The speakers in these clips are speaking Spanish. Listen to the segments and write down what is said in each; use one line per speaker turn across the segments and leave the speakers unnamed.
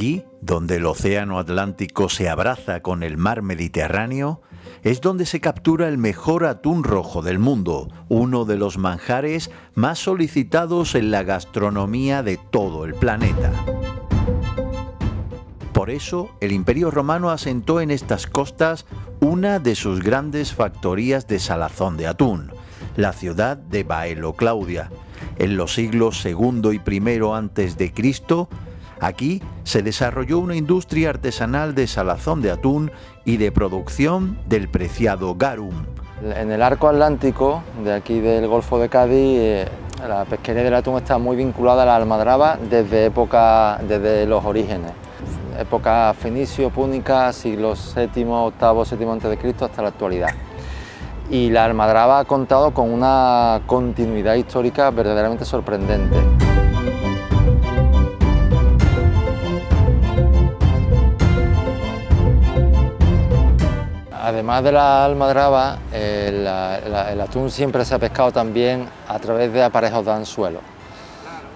Aquí, donde el océano Atlántico se abraza con el mar Mediterráneo, es donde se captura el mejor atún rojo del mundo, uno de los manjares más solicitados en la gastronomía de todo el planeta. Por eso, el Imperio Romano asentó en estas costas una de sus grandes factorías de salazón de atún, la ciudad de Baelo Claudia. En los siglos II y I Cristo, Aquí se desarrolló una industria artesanal de salazón de atún y de producción del preciado garum.
En el arco atlántico de aquí del Golfo de Cádiz, eh, la pesquería del atún está muy vinculada a la almadraba desde, época, desde los orígenes. Época fenicio, púnica, siglos VII, VIII, VII a.C. hasta la actualidad. Y la almadraba ha contado con una continuidad histórica verdaderamente sorprendente. Además de la almadraba, el, atún siempre se ha pescado también a través de aparejos de anzuelo.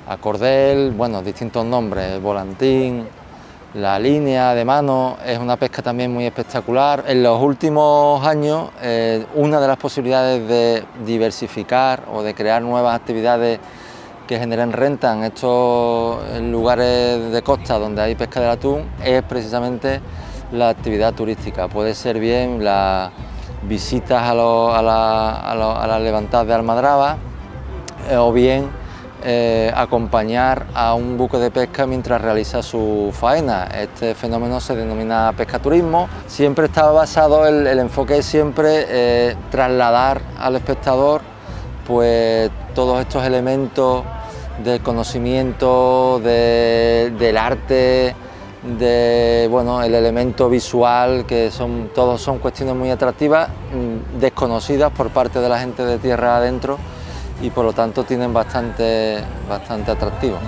Acordel, bueno, distintos nombres, volantín, la línea de mano, es una pesca también muy espectacular. En los últimos años, eh, una de las posibilidades de diversificar o de crear nuevas actividades que generen renta en estos lugares de costa donde hay pesca del atún es precisamente la actividad turística. Puede ser bien las visitas a, las levantadas de Almadraba eh, o bien eh, acompañar a un buque de pesca mientras realiza su faena. Este fenómeno se denomina pescaturismo. Siempre está basado, el, el enfoque es siempre eh, trasladar al espectador pues, todos estos elementos del conocimiento, del arte, de bueno, el elemento visual, que son, todos son cuestiones muy atractivas, mm, desconocidas por parte de la gente de tierra adentro y por lo tanto tienen bastante, bastante atractivo.